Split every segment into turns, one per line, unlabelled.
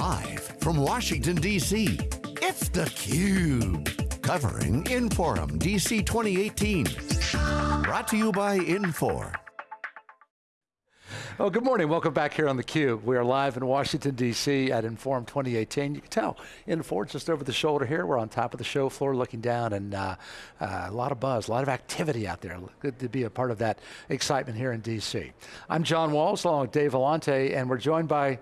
Live from Washington, D.C., it's theCUBE. Covering Inforum DC 2018. Brought to you by Infor.
Oh, good morning, welcome back here on theCUBE. We are live in Washington, D.C. at Inforum 2018. You can tell, Infor just over the shoulder here. We're on top of the show floor looking down and uh, uh, a lot of buzz, a lot of activity out there. Good to be a part of that excitement here in D.C. I'm John Walls along with Dave Vellante and we're joined by,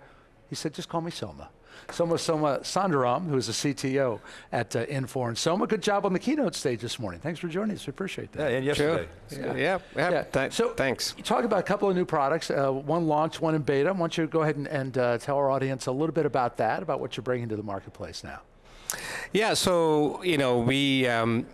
he said, just call me Soma. Soma Somasundaram, who is the CTO at uh, Infor. And Soma, good job on the keynote stage this morning. Thanks for joining us, we appreciate that.
Yeah, and yesterday.
Sure. Yeah, yeah, yeah. yeah. Th so thanks.
You talk about a couple of new products, uh, one launched, one in beta. Why don't you go ahead and, and uh, tell our audience a little bit about that, about what you're bringing to the marketplace now.
Yeah, so, you know, we, um,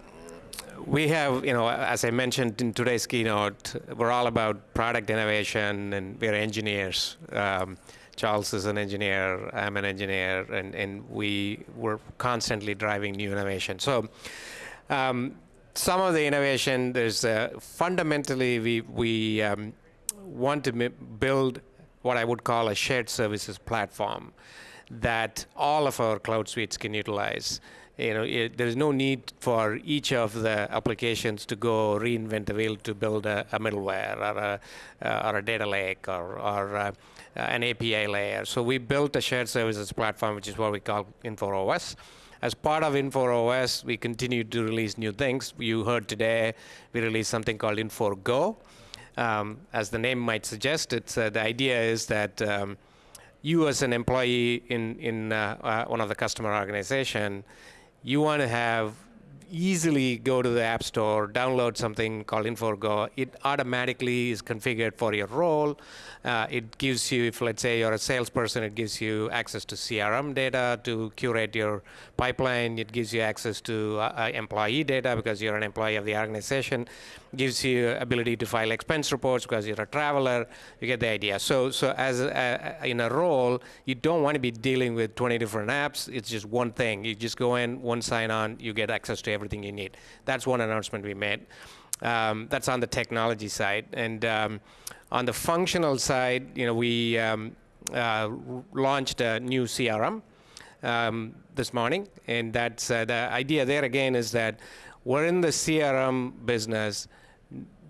we have, you know, as I mentioned in today's keynote, we're all about product innovation and we're engineers. Um, Charles is an engineer, I'm an engineer, and, and we were constantly driving new innovation. So um, some of the innovation, there's uh, fundamentally we, we um, want to build what I would call a shared services platform that all of our cloud suites can utilize you know, it, there is no need for each of the applications to go reinvent the wheel to build a, a middleware or a, uh, or a data lake or, or uh, an API layer. So we built a shared services platform, which is what we call Infor OS. As part of Infor OS, we continue to release new things. You heard today, we released something called Infor Go. Um, as the name might suggest, it's, uh, the idea is that um, you as an employee in, in uh, uh, one of the customer organization you want to have easily go to the App Store, download something called Infor Go. It automatically is configured for your role. Uh, it gives you, if let's say you're a salesperson, it gives you access to CRM data to curate your pipeline. It gives you access to uh, uh, employee data because you're an employee of the organization. It gives you ability to file expense reports because you're a traveler. You get the idea. So, so as a, in a role, you don't want to be dealing with 20 different apps. It's just one thing. You just go in, one sign on, you get access to everything you need. That's one announcement we made. Um, that's on the technology side. And um, on the functional side, you know, we um, uh, launched a new CRM um, this morning, and that's uh, the idea there again is that we're in the CRM business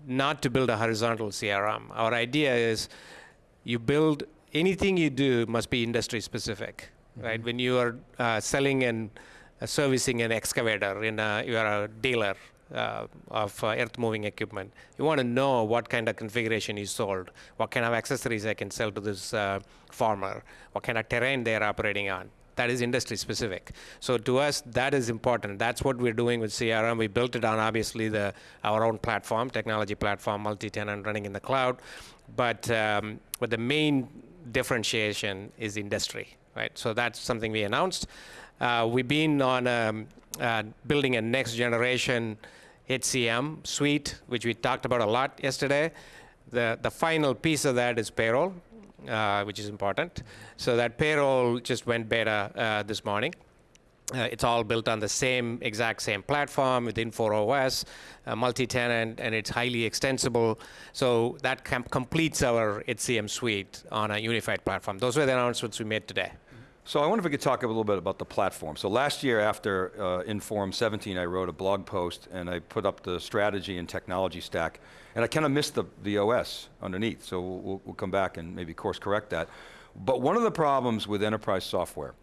not to build a horizontal CRM. Our idea is you build anything you do must be industry specific, mm -hmm. right? When you are uh, selling and servicing an excavator, in a, you are a dealer uh, of uh, earth moving equipment. You want to know what kind of configuration is sold, what kind of accessories I can sell to this uh, farmer, what kind of terrain they're operating on. That is industry specific. So to us, that is important. That's what we're doing with CRM. We built it on obviously the our own platform, technology platform, multi-tenant running in the cloud. But um, but the main differentiation is industry, right? So that's something we announced. Uh, we've been on um, uh, building a next generation HCM suite, which we talked about a lot yesterday. The, the final piece of that is payroll, uh, which is important. So that payroll just went beta uh, this morning. Uh, it's all built on the same exact same platform with Infor uh, multi-tenant, and it's highly extensible. So that completes our HCM suite on a unified platform. Those were the announcements we made today.
So I wonder if we could talk a little bit about the platform. So last year after uh, Inforum 17, I wrote a blog post and I put up the strategy and technology stack. And I kind of missed the, the OS underneath, so we'll, we'll come back and maybe course correct that. But one of the problems with enterprise software,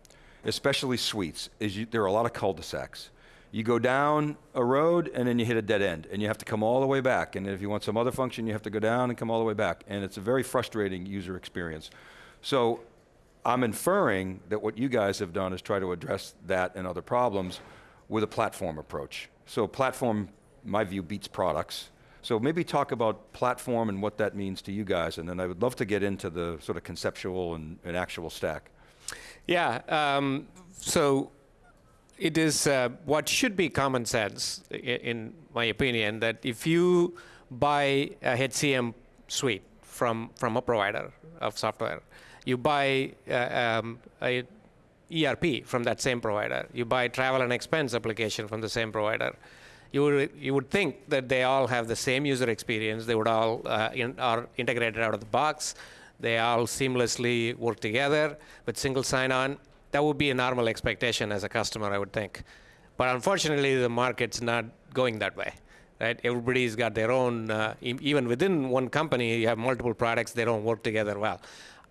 especially suites, is you, there are a lot of cul-de-sacs. You go down a road and then you hit a dead end and you have to come all the way back. And if you want some other function, you have to go down and come all the way back. And it's a very frustrating user experience. So I'm inferring that what you guys have done is try to address that and other problems with a platform approach. So platform, my view, beats products. So maybe talk about platform and what that means to you guys, and then I would love to get into the sort of conceptual and, and actual stack.
Yeah, um, so it is uh, what should be common sense, in my opinion, that if you buy a HCM suite from, from a provider of software, you buy uh, um, a ERP from that same provider. You buy travel and expense application from the same provider. You would, you would think that they all have the same user experience. They would all uh, in, are integrated out of the box. They all seamlessly work together with single sign-on. that would be a normal expectation as a customer, I would think. But unfortunately, the market's not going that way. Right? Everybody's got their own, uh, even within one company, you have multiple products, they don't work together well.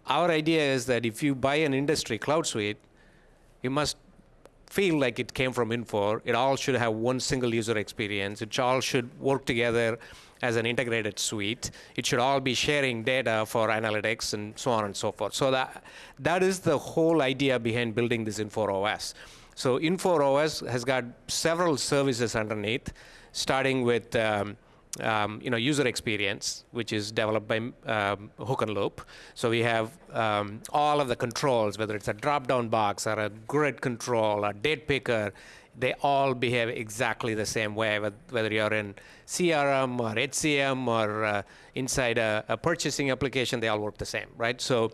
Our idea is that if you buy an industry cloud suite, you must feel like it came from Infor. It all should have one single user experience. It all should work together as an integrated suite. It should all be sharing data for analytics and so on and so forth. So that that is the whole idea behind building this Infor OS. So Infor OS has got several services underneath, starting with um, um, you know, user experience, which is developed by um, Hook and Loop. So we have um, all of the controls, whether it's a drop-down box or a grid control, a date picker, they all behave exactly the same way, whether you're in CRM or HCM or uh, inside a, a, purchasing application, they all work the same, right? So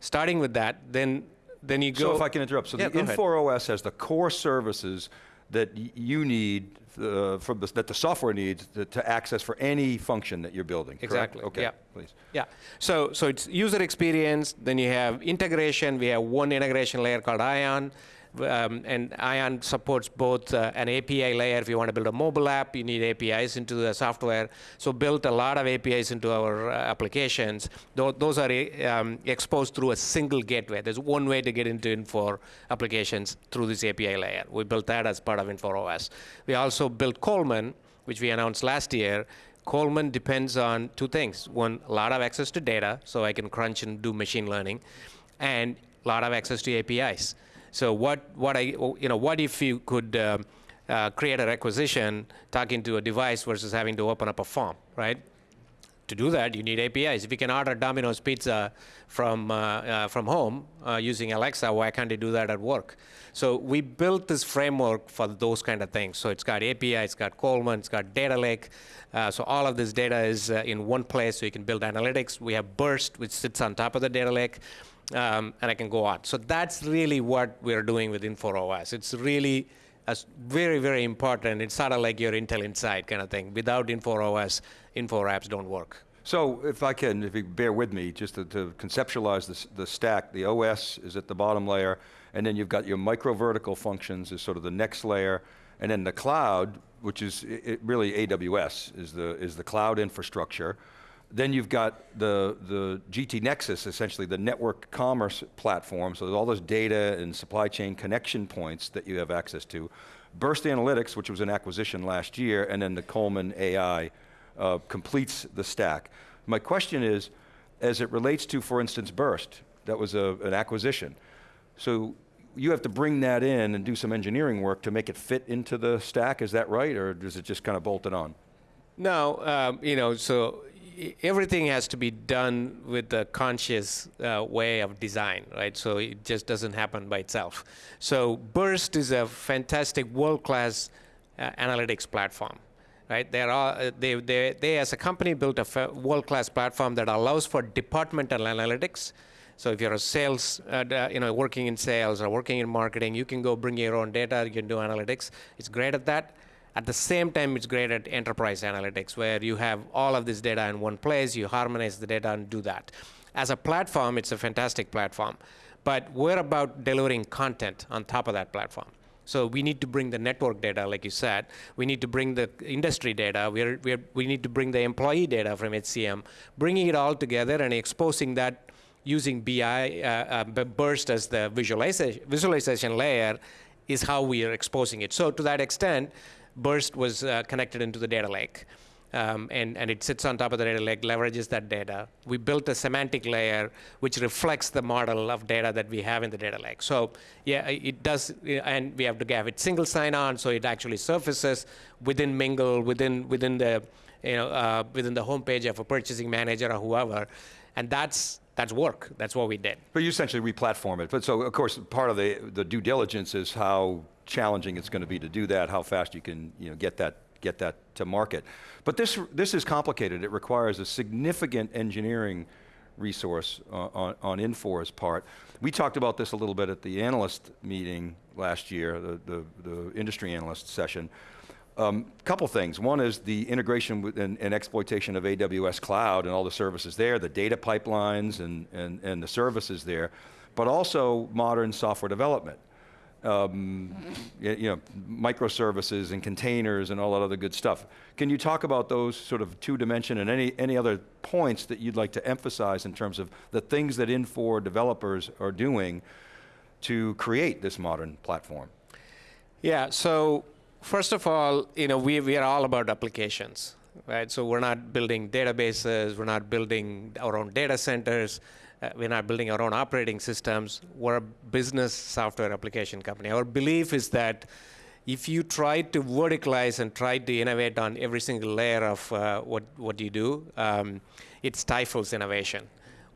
starting with that, then then you go.
So if I can interrupt, so yeah, the Infor OS has the core services that you need uh, from the, that the software needs to, to, access for any function that you're building.
Exactly.
Correct? Okay.
Yeah.
Please.
Yeah. So so it's user experience. Then you have integration. We have one integration layer called Ion. Um, and Ion supports both uh, an API layer. If you want to build a mobile app, you need APIs into the software. So built a lot of APIs into our uh, applications. Th those are um, exposed through a single gateway. There's one way to get into Infor applications through this API layer. We built that as part of Infor OS. We also built Coleman, which we announced last year. Coleman depends on two things. One, a lot of access to data, so I can crunch and do machine learning, and a lot of access to APIs. So what, what I, you know, what if you could uh, uh, create a requisition talking to a device versus having to open up a form, right? To do that, you need APIs. If you can order Domino's pizza from, uh, uh from home uh, using Alexa, why can't you do that at work? So we built this framework for those kind of things. So it's got API, it's got Coleman, it's got data lake. Uh, so all of this data is in one place, so you can build analytics. We have Birst, which sits on top of the data lake um, and I can go on. So that's really what we're doing with Infor OS. It's really very, very important. It's sort of like your Intel Inside kind of thing. Without Infor OS, Infor apps don't work.
So if I can, if you bear with me, just to, to conceptualize this, the stack, the OS is at the bottom layer, and then you've got your micro vertical functions is sort of the next layer, and then the cloud, which is really AWS, is the, is the cloud infrastructure. Then you've got the, the GT Nexus, essentially the network commerce platform, so there's all those data and supply chain connection points that you have access to. Birst Analytics, which was an acquisition last year, and then the Coleman AI uh, completes the stack. My question is, as it relates to, for instance, Birst, that was a, an acquisition. So you have to bring that in and do some engineering work to make it fit into the stack, is that right? Or does it just kind of bolt it on?
No, um, you know, so everything has to be done with a conscious uh, way of design, right? So it just doesn't happen by itself. So Birst is a fantastic world-class uh, analytics platform, right? They're uh, they, they, they, as a company, built a world-class platform that allows for departmental analytics. So if you're a sales, uh, you know, working in sales or working in marketing, you can go bring your own data, you can do analytics. It's great at that. At the same time, it's great at enterprise analytics, where you have all of this data in one place, you harmonize the data and do that. As a platform, it's a fantastic platform. But we're about delivering content on top of that platform. So we need to bring the network data, like you said. We need to bring the industry data. We're, we're, we need to bring the employee data from HCM, bringing it all together and exposing that using BI, uh, uh, Birst as the visualization, visualization layer is how we are exposing it. So to that extent, Birst was uh, connected into the data lake. Um, and, and it sits on top of the data lake, leverages that data. We built a semantic layer which reflects the model of data that we have in the data lake. So yeah, it does, and we have to have it single sign-on, so it actually surfaces within Mingle, within within the you know uh, within the homepage of a purchasing manager or whoever, and that's that's work. That's what we did.
But you essentially re-platform it. But so of course part of the the due diligence is how challenging it's going to be to do that, how fast you can you know, get that get that to market. But this, this is complicated. It requires a significant engineering resource uh, on, on Infor's part. We talked about this a little bit at the analyst meeting last year, the, the, the industry analyst session. Um, couple things. One is the integration and, and, exploitation of AWS Cloud and all the services there, the data pipelines and, and, and the services there, but also modern software development. Um, you, you know, microservices and containers and all that other good stuff. Can you talk about those sort of two dimension and any, any other points that you'd like to emphasize in terms of the things that Infor developers are doing to create this modern platform?
Yeah, so first of all, you know, we, we are all about applications, right? So we're not building databases, we're not building our own data centers, uh, we're not building our own operating systems. We're a business software application company. Our belief is that if you try to verticalize and try to innovate on every single layer of uh, what, what you do, um, it stifles innovation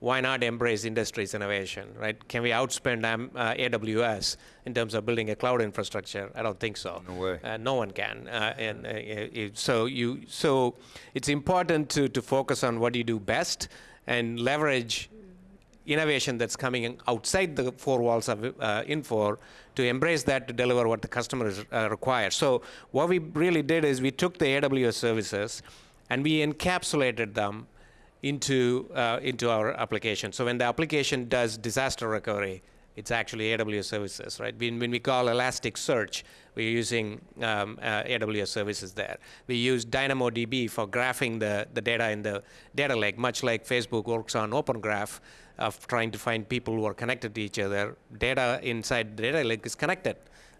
why not embrace industry's innovation, right? Can we outspend um, uh, AWS in terms of building a cloud infrastructure? I don't think so.
No way.
Uh, no one can. Uh, and uh, so you, so it's important to to focus on what you do best and leverage innovation that's coming outside the four walls of uh, Infor to embrace that to deliver what the customers uh, require. So what we really did is we took the AWS services and we encapsulated them into, uh, into our application. So when the application does disaster recovery, it's actually AWS services, right? When, when we call Elasticsearch, we're using um, uh, AWS services there. We use DynamoDB for graphing the, the data in the data lake, much like Facebook works on Open Graph of trying to find people who are connected to each other. Data inside the data lake is connected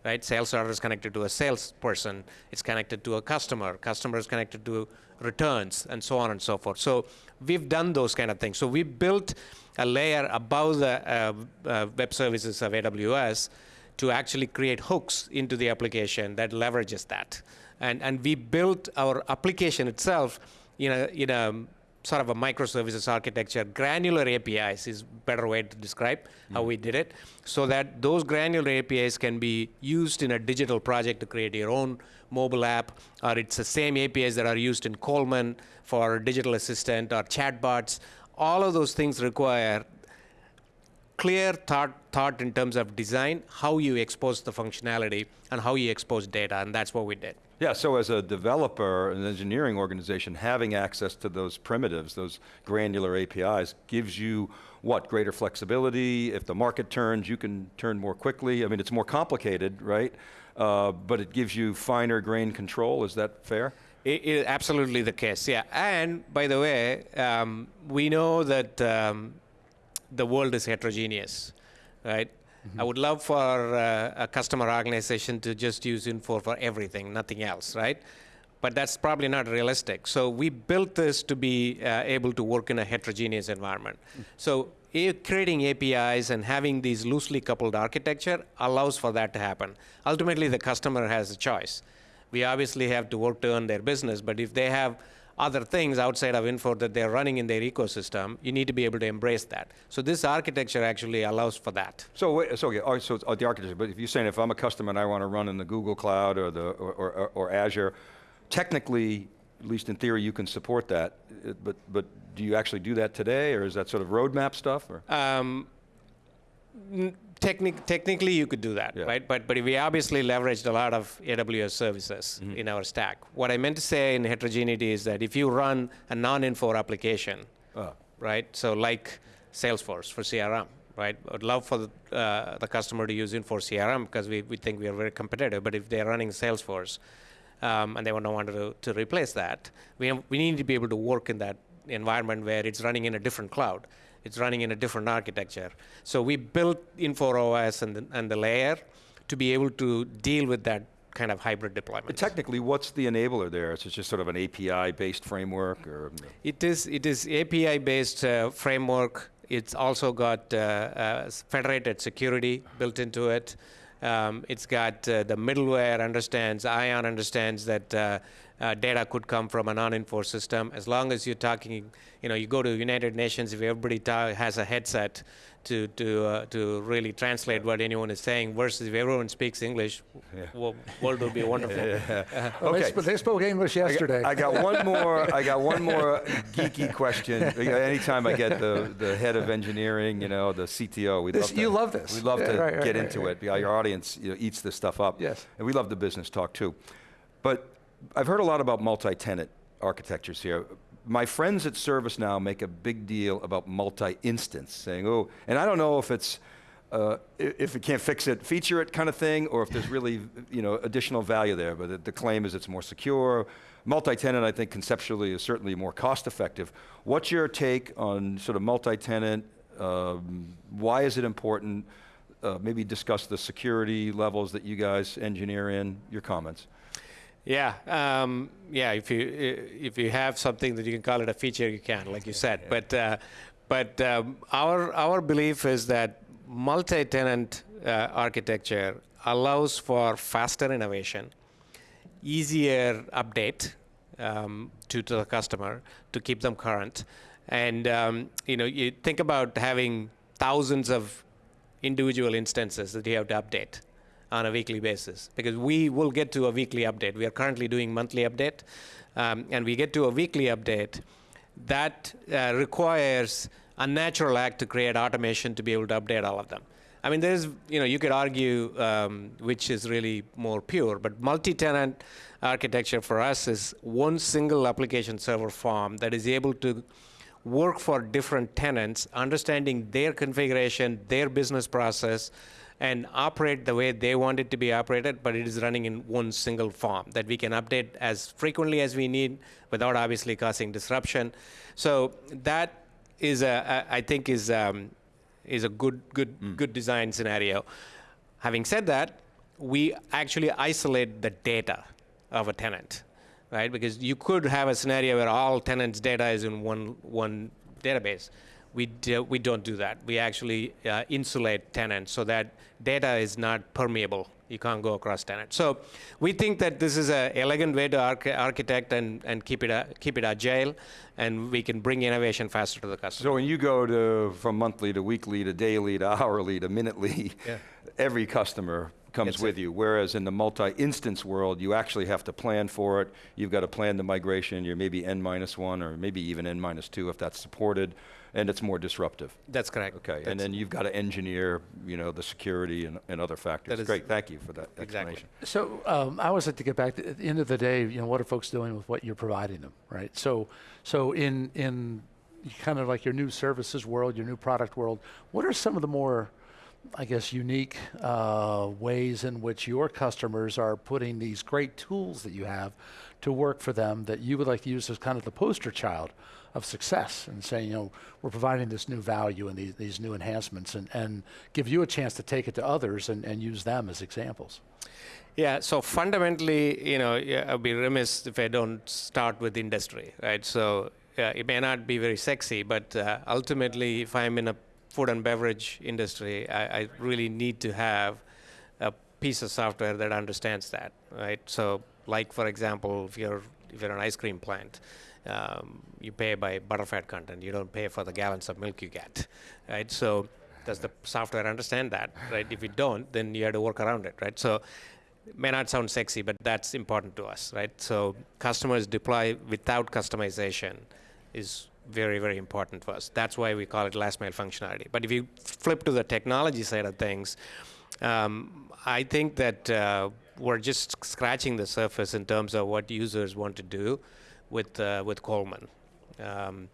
right? Sales order is connected to a salesperson. It's connected to a customer. Customer is connected to returns, and so on and so forth. So we've done those kind of things. So we built a layer above the uh, uh, web services of AWS to actually create hooks into the application that leverages that. And, and we built our application itself in a, in a sort of a microservices architecture. Granular APIs is better way to describe mm. how we did it, so that those granular APIs can be used in a digital project to create your own mobile app, or it's the same APIs that are used in Coleman for digital assistant or chatbots. All of those things require clear thought, thought in terms of design, how you expose the functionality, and how you expose data, and that's what we did.
Yeah, so as a developer, an engineering organization, having access to those primitives, those granular APIs, gives you what, greater flexibility? If the market turns, you can turn more quickly. I mean, it's more complicated, right? Uh, but it gives you finer grain control, is that fair?
It is absolutely the case, yeah. And by the way, um, we know that um, the world is heterogeneous, right? I would love for uh, a customer organization to just use Infor for everything, nothing else, right? But that's probably not realistic. So we built this to be uh, able to work in a heterogeneous environment. Mm-hmm. So creating APIs and having these loosely coupled architecture allows for that to happen. Ultimately, the customer has a choice. We obviously have to work to earn their business, but if they have other things outside of Infor that they're running in their ecosystem, you need to be able to embrace that. So this architecture actually allows for that.
So, so, okay, so the architecture, but if you're saying if I'm a customer and I want to run in the Google Cloud or, the, or, or, or Azure, technically, at least in theory, you can support that, but, but do you actually do that today, or is that sort of roadmap stuff? Or? Um,
Technic technically, you could do that, yeah. right? But but we obviously leveraged a lot of AWS services mm-hmm. in our stack. What I meant to say in heterogeneity is that if you run a non-Infor application, oh. right? So like Salesforce for CRM, right? I'd love for the, uh, the customer to use Infor CRM because we, we think we are very competitive. But if they're running Salesforce um, and they don't want to, to replace that, we, have, we need to be able to work in that environment where it's running in a different cloud. It's running in a different architecture. So we built Infor OS and the, and the layer to be able to deal with that kind of hybrid deployment.
But technically, what's the enabler there? Is it just sort of an API-based framework, or?
It is. It is API-based uh, framework. It's also got uh, uh, federated security built into it. Um, it's got uh, the middleware understands, Ion understands that uh, data could come from a non-Infor system. As long as you're talking, you know, you go to United Nations, if everybody has a headset to to uh, to really translate what anyone is saying, versus if everyone speaks English, yeah. well, world would be wonderful.
yeah. uh, okay, but they spoke English yesterday.
I got, I got one more. I got one more geeky question. Anytime I get the the head of engineering, you know, the CTO, we love to,
you love this.
We love yeah, to right, right, get right, into it. Your audience you know, eats this stuff up.
Yes,
and we love the business talk too. But I've heard a lot about multi-tenant architectures here. My friends at ServiceNow make a big deal about multi-instance, saying, oh, and I don't know if it's, uh, if it can't fix it, feature it kind of thing, or if there's really you know, additional value there, but the, claim is it's more secure. Multi-tenant, I think conceptually is certainly more cost effective. What's your take on sort of multi-tenant, um, why is it important? Uh, maybe discuss the security levels that you guys engineer in, your comments.
Yeah, um, yeah. If you if you have something that you can call it a feature, you can, like you said. Yeah. But uh, but um, our our belief is that multi-tenant uh, architecture allows for faster innovation, easier update um, to, to the customer to keep them current, and um, you know you think about having thousands of individual instances that you have to update on a weekly basis because we will get to a weekly update. We are currently doing monthly update, um, and we get to a weekly update that uh, requires a natural act to create automation to be able to update all of them. I mean, there's, you know, you could argue um, which is really more pure, but multi-tenant architecture for us is one single application server farm that is able to work for different tenants, understanding their configuration, their business process, and operate the way they want it to be operated, but it is running in one single form that we can update as frequently as we need without obviously causing disruption. So that is a, I think is um, is a good good mm. good design scenario. Having said that, we actually isolate the data of a tenant, right? Because you could have a scenario where all tenants' data is in one one database we, do, we don't do that. We actually uh, insulate tenants so that data is not permeable. You can't go across tenants. So we think that this is an elegant way to arch architect and, and keep, it, uh, keep it agile, and we can bring innovation faster to the customer.
So when you go to from monthly to weekly to daily to hourly to minutely, yeah. every customer comes it's with you. Whereas in the multi-instance world, you actually have to plan for it. You've got to plan the migration. You're maybe n minus one or maybe even n minus two if that's supported and it's more disruptive.
That's correct.
Okay,
That's
and then you've got to engineer, you know, the security and, and other factors. That is Great, thank you for that
exactly.
explanation.
So um, I always like to get back to, at the end of the day, you know, what are folks doing with what you're providing them, right? So, so in in kind of like your new services world, your new product world, what are some of the more I guess, unique uh, ways in which your customers are putting these great tools that you have to work for them that you would like to use as kind of the poster child of success and saying, you know, we're providing this new value and these, these new enhancements and, and give you a chance to take it to others and, and use them as examples.
Yeah, so fundamentally, you know, I'd be remiss if I don't start with industry, right? So it may not be very sexy, but uh, ultimately, if I'm in a food and beverage industry, I, I, really need to have a piece of software that understands that, right? So, like for example, if you're if you're an ice cream plant, um, you pay by butterfat content. You don't pay for the gallons of milk you get, right? So does the software understand that, right? If you don't, then you have to work around it, right? So it may not sound sexy, but that's important to us, right? So customers deploy without customization is very, very important for us. That's why we call it last mile functionality. But if you flip to the technology side of things, um, I think that uh, we're just scratching the surface in terms of what users want to do with uh, with Coleman. Um,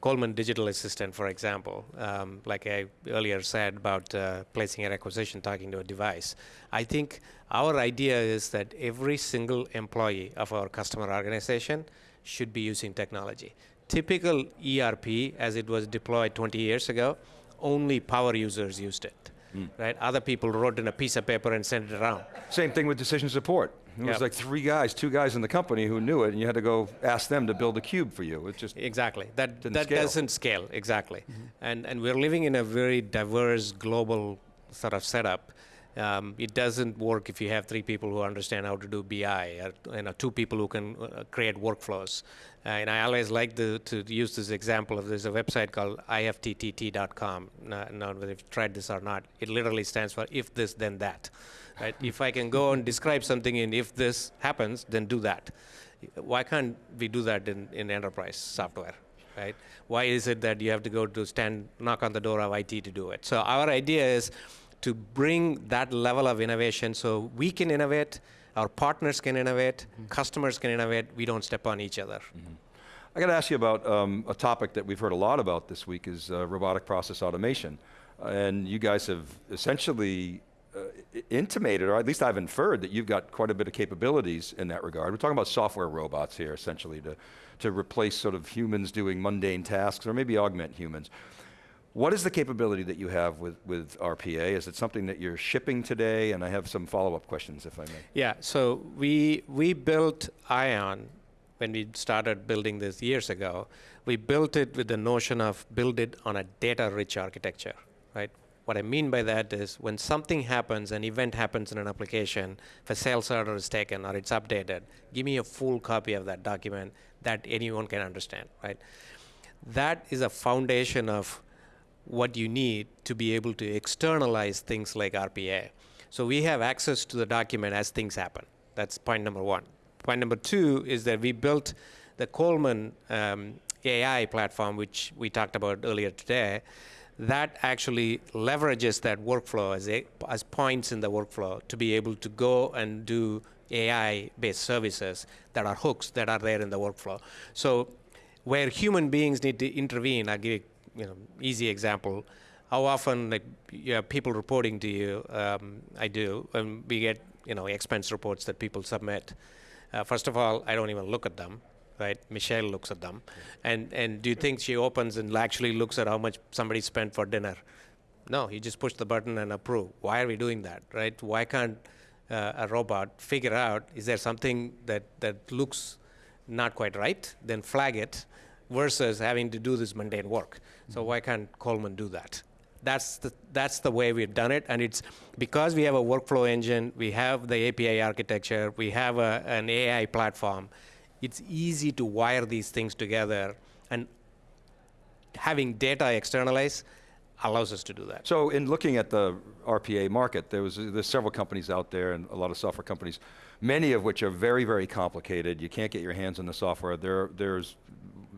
Coleman Digital Assistant, for example, um, like I earlier said about uh, placing a requisition, talking to a device. I think our idea is that every single employee of our customer organization should be using technology. Typical ERP, as it was deployed 20 years ago, only power users used it. Mm. Right? Other people wrote in a piece of paper and sent it around.
Same thing with decision support. It yep. was like three guys, two guys in the company who knew it, and you had to go ask them to build a cube for you. It just
exactly that that scale. doesn't scale exactly, mm-hmm. and and we're living in a very diverse global sort of setup. Um, it doesn't work if you have three people who understand how to do BI, or you know, two people who can uh, create workflows. Uh, and I always like the, to use this example of there's a website called ifttt.com. Now, now, whether you've tried this or not, it literally stands for if this, then that. Right? if I can go and describe something in if this happens, then do that. Why can't we do that in, in enterprise software? Right? Why is it that you have to go to stand, knock on the door of IT to do it? So our idea is to bring that level of innovation so we can innovate Our partners can innovate, customers can innovate. We don't step on each other.
I got to ask you about um, a topic that we've heard a lot about this week is uh, robotic process automation. and you guys have essentially Uh, intimated, or at least I've inferred, that you've got quite a bit of capabilities in that regard. We're talking about software robots here, essentially, to, to replace sort of humans doing mundane tasks, or maybe augment humans. What is the capability that you have with, with RPA? Is it something that you're shipping today? And I have some follow-up questions, if I may.
Yeah, so we, we built Ion when we started building this years ago. We built it with the notion of build it on a data-rich architecture, right? What I mean by that is when something happens, an event happens in an application, if a sales order is taken or it's updated, give me a full copy of that document that anyone can understand, right? That is a foundation of what you need to be able to externalize things like RPA. So we have access to the document as things happen. That's point number one. Point number two is that we built the Coleman um, AI platform, which we talked about earlier today. That actually leverages that workflow as, a, as points in the workflow to be able to go and do AI-based services that are hooks that are there in the workflow. So where human beings need to intervene, I'll give you know, easy example. How often like you have people reporting to you? Um, I do, and we get you know expense reports that people submit. Uh, first of all, I don't even look at them, right? Michelle looks at them, and and do you think she opens and actually looks at how much somebody spent for dinner? No, you just push the button and approve. Why are we doing that, right? Why can't uh, a robot figure out is there something that that looks not quite right? Then flag it versus having to do this mundane work. So why can't Coleman do that? That's the, that's the way we've done it, and it's because we have a workflow engine, we have the API architecture, we have a, an AI platform, it's easy to wire these things together, and having data externalized allows us to do that.
So in looking at the RPA market, there was, there's several companies out there and a lot of software companies, many of which are very, very complicated. You can't get your hands on the software. There, there's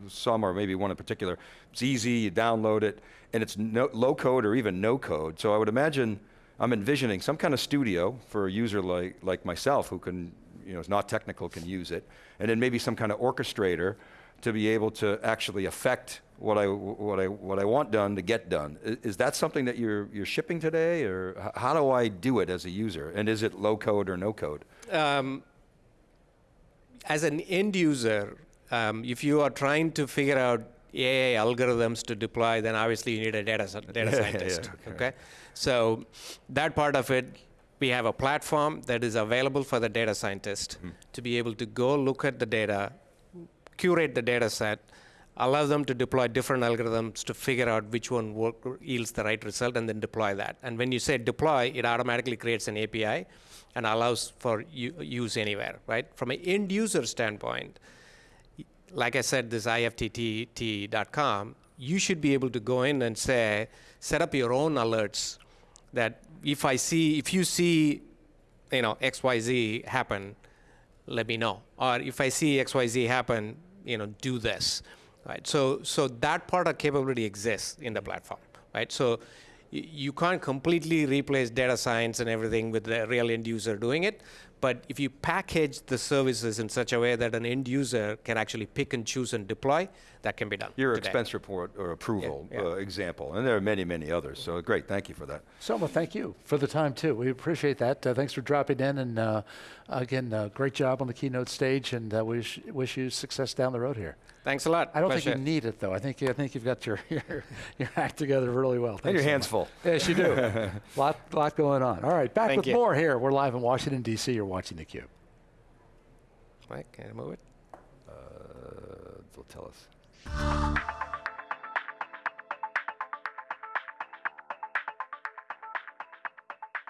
some or maybe one in particular, it's easy, you download it, and it's no, low code or even no code. So I would imagine, I'm envisioning some kind of studio for a user like, like myself who can, you know, is not technical, can use it, and then maybe some kind of orchestrator to be able to actually affect what I, what I, what I want done to get done. Is, is that something that you're, you're shipping today, or how do I do it as a user? And is it low code or no code? Um,
as an end user, um, if you are trying to figure out AI algorithms to deploy, then obviously you need a data, data scientist. yeah, yeah, okay, so that part of it, we have a platform that is available for the data scientist mm. to be able to go look at the data, curate the data set, allow them to deploy different algorithms to figure out which one work, yields the right result, and then deploy that. And when you say deploy, it automatically creates an API and allows for use anywhere, right? From an end user standpoint, like I said, this IFTTT.com, you should be able to go in and say, set up your own alerts that if I see, if you see, you know, XYZ happen, let me know. Or if I see XYZ happen, you know, do this. Right? So, so that part of capability exists in the platform. Right? So you can't completely replace data science and everything with the real end user doing it, but if you package the services in such a way that an end user can actually pick and choose and deploy, that can be done.
Your today. expense report or approval yeah, yeah. Uh, example, and there are many, many others. So great, thank you for that.
Soma, thank you for the time too. We appreciate that. Uh, thanks for dropping in, and uh, again, uh, great job on the keynote stage, and uh, wish wish you success down the road here.
Thanks a lot.
I don't Pleasure. think you need it though. I think I think you've got your your, your act together really well. Thanks
and your
so
hands
much.
full.
Yes, you do. lot lot going on. All right, back
Thank
with
you.
more here. We're live in Washington D.C. You're watching theCUBE.
Mike, can I move it?
Uh, they'll tell us.